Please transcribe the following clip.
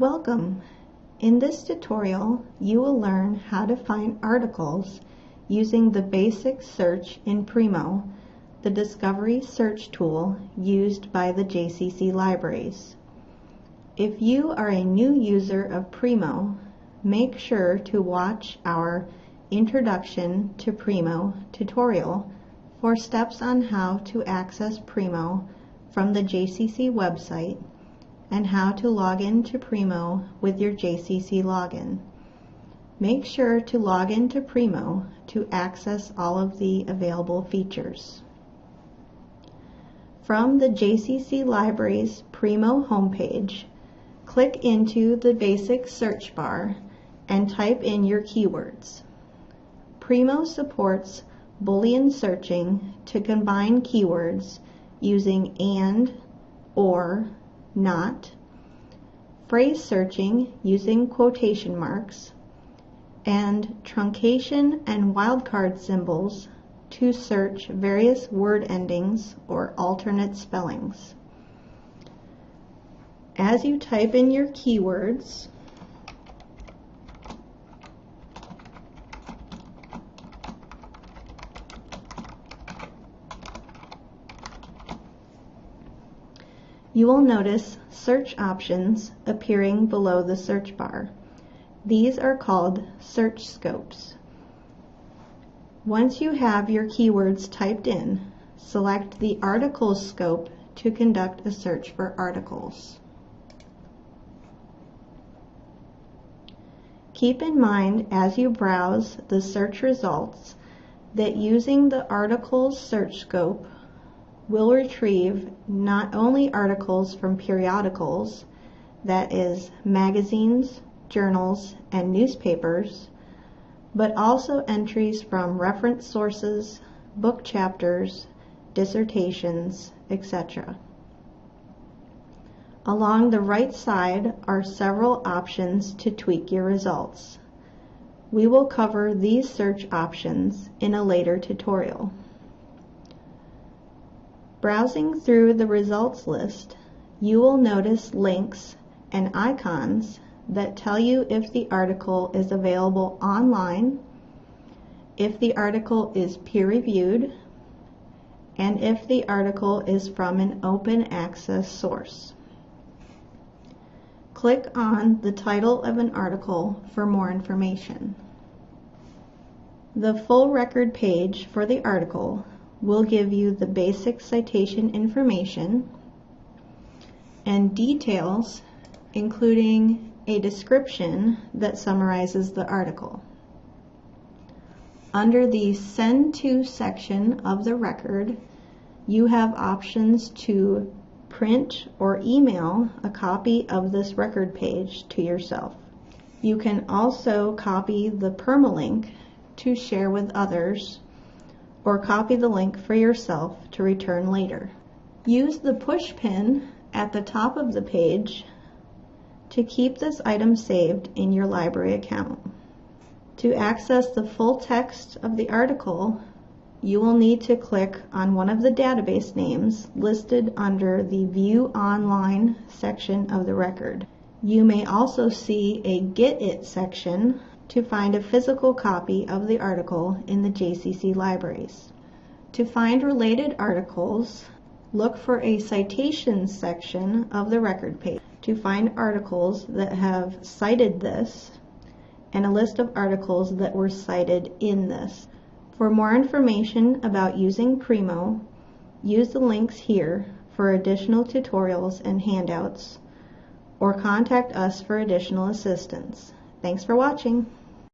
Welcome! In this tutorial, you will learn how to find articles using the basic search in Primo, the discovery search tool used by the JCC libraries. If you are a new user of Primo, make sure to watch our Introduction to Primo tutorial for steps on how to access Primo from the JCC website and how to log in to Primo with your JCC login. Make sure to log in to Primo to access all of the available features. From the JCC Libraries Primo homepage, click into the basic search bar and type in your keywords. Primo supports Boolean searching to combine keywords using AND, OR, not, phrase searching using quotation marks, and truncation and wildcard symbols to search various word endings or alternate spellings. As you type in your keywords, you will notice search options appearing below the search bar. These are called search scopes. Once you have your keywords typed in, select the Articles scope to conduct a search for articles. Keep in mind as you browse the search results that using the Articles search scope will retrieve not only articles from periodicals, that is, magazines, journals, and newspapers, but also entries from reference sources, book chapters, dissertations, etc. Along the right side are several options to tweak your results. We will cover these search options in a later tutorial. Browsing through the results list, you will notice links and icons that tell you if the article is available online, if the article is peer-reviewed, and if the article is from an open access source. Click on the title of an article for more information. The full record page for the article will give you the basic citation information and details, including a description that summarizes the article. Under the Send To section of the record, you have options to print or email a copy of this record page to yourself. You can also copy the permalink to share with others or copy the link for yourself to return later. Use the push pin at the top of the page to keep this item saved in your library account. To access the full text of the article, you will need to click on one of the database names listed under the View Online section of the record. You may also see a Get It section to find a physical copy of the article in the JCC libraries. To find related articles, look for a citations section of the record page to find articles that have cited this and a list of articles that were cited in this. For more information about using Primo, use the links here for additional tutorials and handouts, or contact us for additional assistance. Thanks for watching.